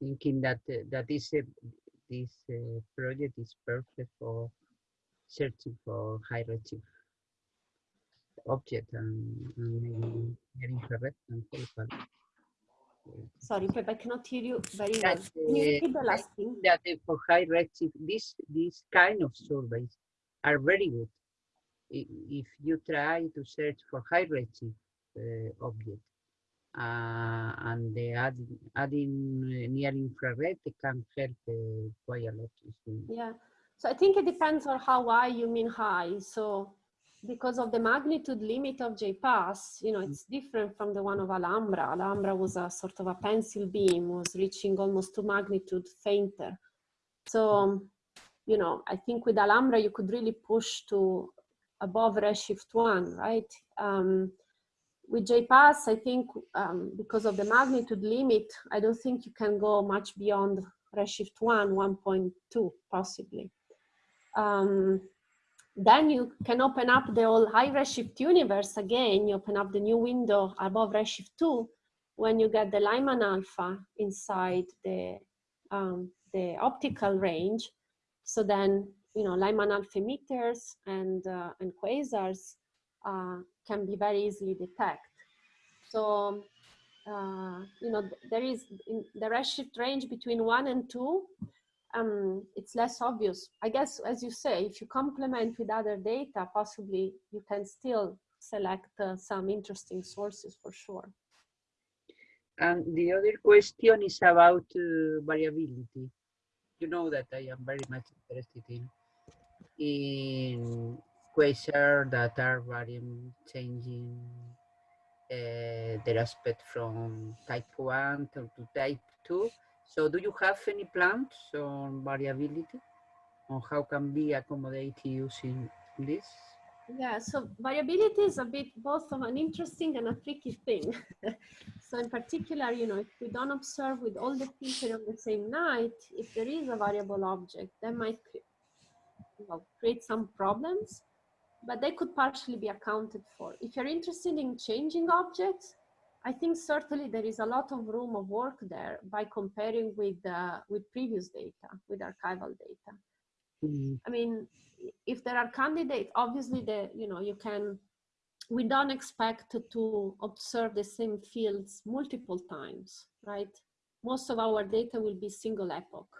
thinking that uh, that this uh, this uh, project is perfect for searching for high redshift object and, and near infrared and focal. Sorry, Pep, I cannot hear you very well. Can you repeat the last thing? That for high redshift, this this kind of surveys are very good. If you try to search for high redshift uh, object uh, and the add, adding near infrared, it can help uh, quite a lot. Yeah, So I think it depends on how high you mean high. So because of the magnitude limit of JPAS, you know, it's different from the one of Alhambra. Alhambra was a sort of a pencil beam, was reaching almost two magnitude fainter. So, um, you know, I think with Alhambra, you could really push to above Redshift 1, right? Um, with JPAS, I think um, because of the magnitude limit, I don't think you can go much beyond Redshift 1, 1.2 possibly. Um, then you can open up the whole high Redshift universe again. You open up the new window above Redshift 2 when you get the Lyman alpha inside the, um, the optical range. So then, you know, Lyman alpha emitters and, uh, and quasars uh, can be very easily detected. So, uh, you know, there is in the redshift range between one and two, um, it's less obvious. I guess, as you say, if you complement with other data, possibly you can still select uh, some interesting sources for sure. And the other question is about uh, variability. You know that I am very much interested in in quasar that are varying, changing uh, their aspect from type 1 to, to type 2 so do you have any plans on variability? On how can be accommodated using this? Yeah, so variability is a bit both of an interesting and a tricky thing. so in particular, you know, if we don't observe with all the filter on the same night, if there is a variable object, that might well, create some problems, but they could partially be accounted for. If you're interested in changing objects, I think certainly there is a lot of room of work there by comparing with uh, with previous data, with archival data. Mm -hmm. I mean, if there are candidates, obviously the you know you can. We don't expect to observe the same fields multiple times, right? Most of our data will be single epoch,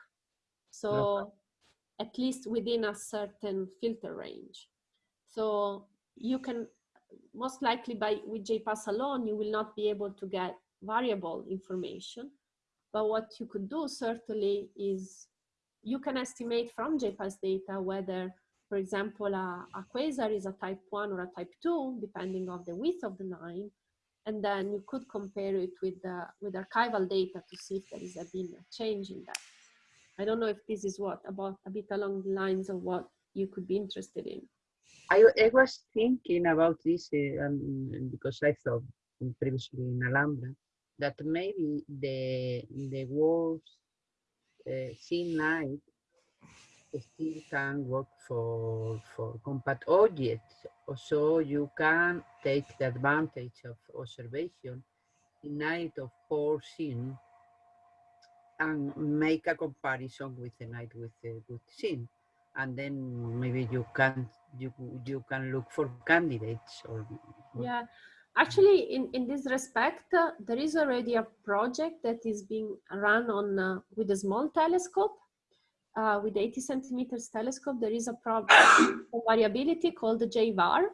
so yeah. at least within a certain filter range. So you can most likely by with JPAS alone, you will not be able to get variable information. But what you could do certainly is you can estimate from JPAS data whether, for example, a, a quasar is a type 1 or a type 2, depending on the width of the line. And then you could compare it with, the, with archival data to see if there is a been a change in that. I don't know if this is what, about a bit along the lines of what you could be interested in. I, I was thinking about this uh, um, because I thought previously in Alhambra that maybe the the wolves uh, night still can work for for compact objects. So you can take the advantage of observation in night of four scene and make a comparison with the night with the good scene and then maybe you can you you can look for candidates or, yeah actually in in this respect uh, there is already a project that is being run on uh, with a small telescope uh, with 80 centimeters telescope there is a problem variability called the JVAR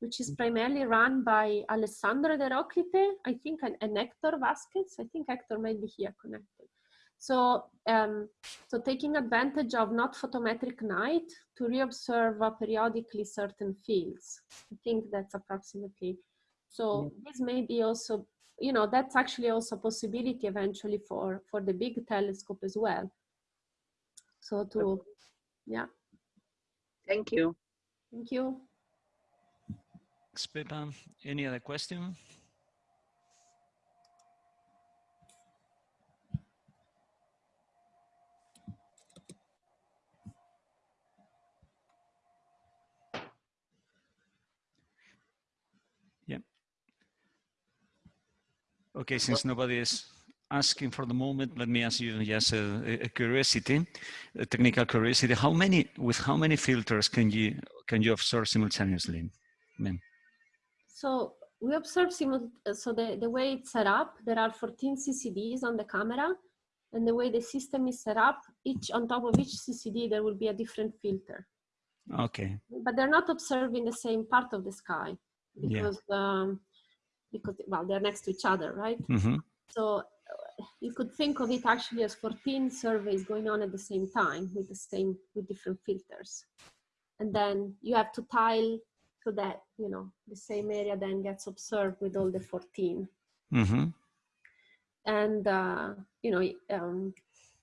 which is primarily run by Alessandro Ederoclite, I think, and, and Hector Vasquez. I think Hector might be here connected. So, um, so taking advantage of not photometric night to reobserve uh, periodically certain fields. I think that's approximately. So this may be also, you know, that's actually also a possibility eventually for, for the big telescope as well. So to, yeah. Thank you. Thank you. Thanks, Any other question? Okay, since nobody is asking for the moment, let me ask you just a, a, curiosity, a technical curiosity. How many, with how many filters can you can you observe simultaneously? Man. So we observe so the, the way it's set up, there are 14 CCDs on the camera, and the way the system is set up, each on top of each CCD there will be a different filter. Okay. But they're not observing the same part of the sky because yeah. um, because well they're next to each other right mm -hmm. so you could think of it actually as 14 surveys going on at the same time with the same, with different filters. And then you have to tile so that, you know, the same area then gets observed with all the 14. Mm-hmm. And, uh, you know, um,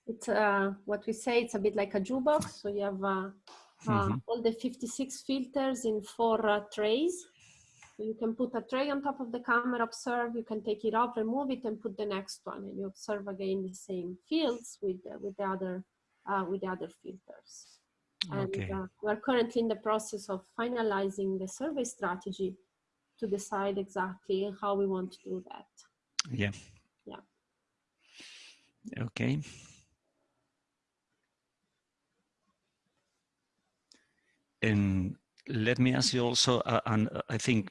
it's uh, what we say, it's a bit like a jukebox. So you have uh, uh, Mhm. all the 56 filters in four uh, trays. You can put a tray on top of the camera, observe, you can take it off, remove it and put the next one and you observe again the same fields with, the- with, the, other, uh, with the other filters. And Okay. uh, we're currently in the process of finalizing the survey strategy to decide exactly how we want to do that. Yeah. Yeah. Okay. And let me ask you also, uh, and uh, I think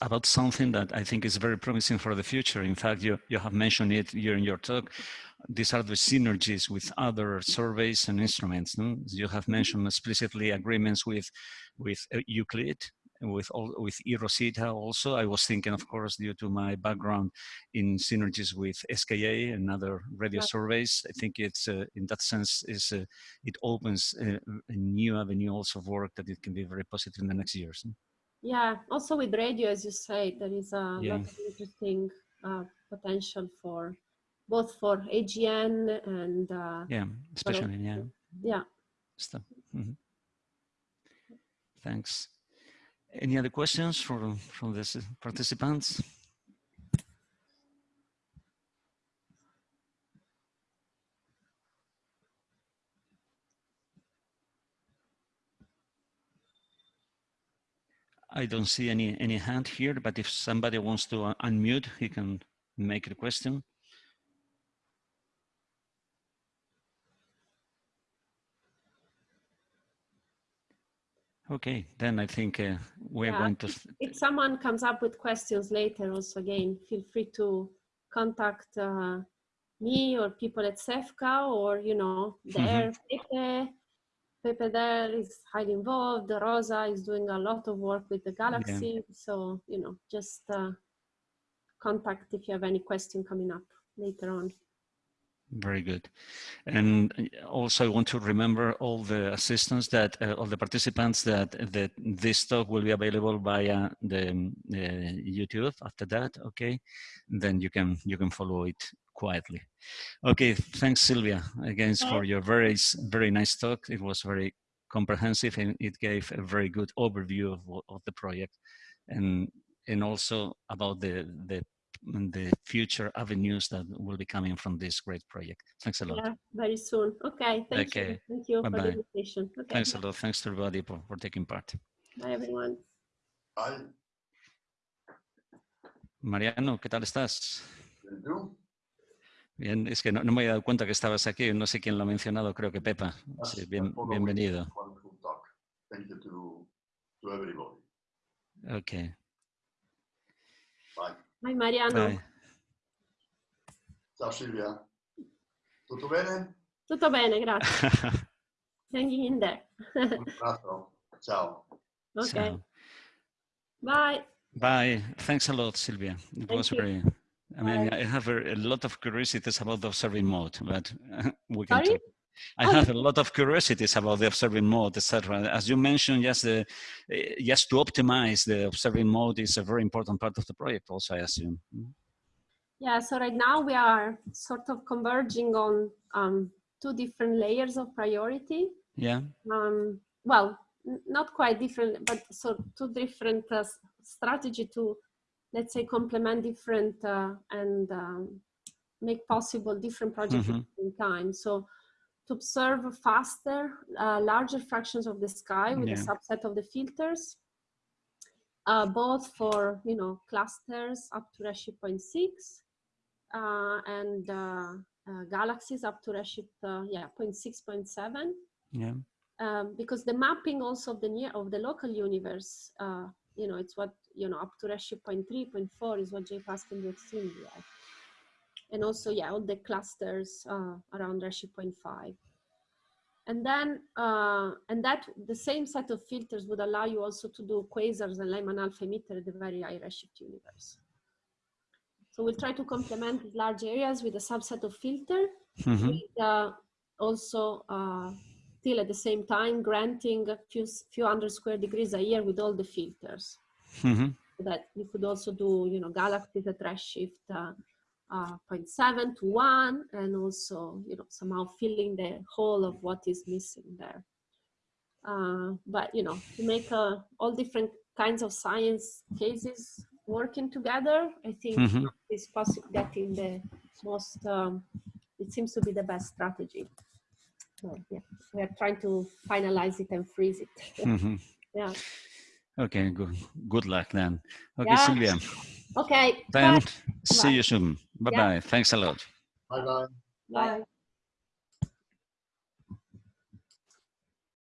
about something that I think is very promising for the future. In fact, you, you have mentioned it during your talk. These are the synergies with other surveys and instruments. No? You have mentioned explicitly agreements with, with uh, Euclid, with all, with eROSITA also. I was thinking, of course, due to my background in synergies with SKA and other radio Yeah. surveys. I think it's uh, in that sense is uh, it opens uh, a new avenue also of work that it can be very positive in the next years. Yeah, also with radio, as you say, there is a Yeah. lot of interesting uh, potential for both for AGN and uh, Yeah, especially yeah. yeah. Stuff. Mhm. Thanks. Any other questions from from the participants? I don't see any any hand here, but if somebody wants to unmute, he can make a question. Okay, then I think uh, we're Yeah, going to. If someone comes up with questions later, also again, feel free to contact uh, me or people at CEFCA or you know there Pepe. Pepe there is highly involved. Rosa is doing a lot of work with the Galaxy. So you know, just uh, contact if you have any question coming up later on. Very good. And uh, also I want to remember all the assistants that, uh, all the participants that, that this talk will be available via the um, uh, YouTube after that, okay? Then you can, you can follow it quietly. Okay, thanks Silvia again for your very, very nice talk. It was very comprehensive and it gave a very good overview of, of the project and, and also about the, the the future avenues that will be coming from this great project. Thanks a lot. Yeah, very soon. Okay, thank you. Okay, Thank you for bye-bye. the invitation. Okay, Thanks a lot. Thanks to everybody for, for taking part. bye everyone. Hi, Mariano, ¿qué tal estás? you? Bien, es que no, no me había dado cuenta que estabas aquí. No sé quién lo ha mencionado, creo que Pepa. Sí, Yes, bien, bienvenido. Thank you to, to everybody. Ok. Bye. Bye Mariano. Bye. Ciao Silvia. Tutto bene? Tutto bene, grazie. Hanging in there. Un abbraccio. Ciao. okay, Ciao. bye. Bye. Thanks a lot, Silvia. It Thank was you. very. I mean, Bye. I have a, a lot of curiosities about the observing mode, but we can Sorry? talk. I Oh, have a lot of curiosities about the observing mode, etc. As you mentioned, yes, the, eh, yes, to optimize the observing mode is a very important part of the project. Also, I assume. Yeah, so right now we are sort of converging on um, two different layers of priority. Yeah. Um, well, not quite different, but so two different uh, strategy to, let's say, complement different uh, and um, make possible different projects at the same time. So to observe faster, uh, larger fractions of the sky with a subset of the filters, uh, both for, you know, clusters up to Redshift 0.6 uh, and uh, uh, galaxies up to Redshift, uh, yeah, 0.6, 0.7 Yeah. um, because the mapping also of the near of the local universe, uh, you know, it's what you know up to Redshift 0.3, 0.4 is what JPAS can do extremely well, and also yeah, all the clusters uh, around Redshift 0.5, and then uh, and that the same set of filters would allow you also to do quasars and Lyman alpha emitter at the very high Redshift universe. So we'll try to complement large areas with a subset of filter, Mhm. with, uh, also uh, still at the same time granting a few, few hundred square degrees a year with all the filters. Mhm. So that you could also do, you know, galaxies at redshift uh, uh, 0.7 to 1, and also, you know, somehow filling the whole of what is missing there. Uh, but, you know, to make uh, all different kinds of science cases working together, I think Mhm. is possible getting the most, um, it seems to be the best strategy. So, yeah, we are trying to finalize it and freeze it. Mhm. yeah. Okay, good. Good luck then. Okay, Yeah. Silvia. Okay. Then bye. see you soon. Bye bye. Thanks a lot. Bye bye. Bye.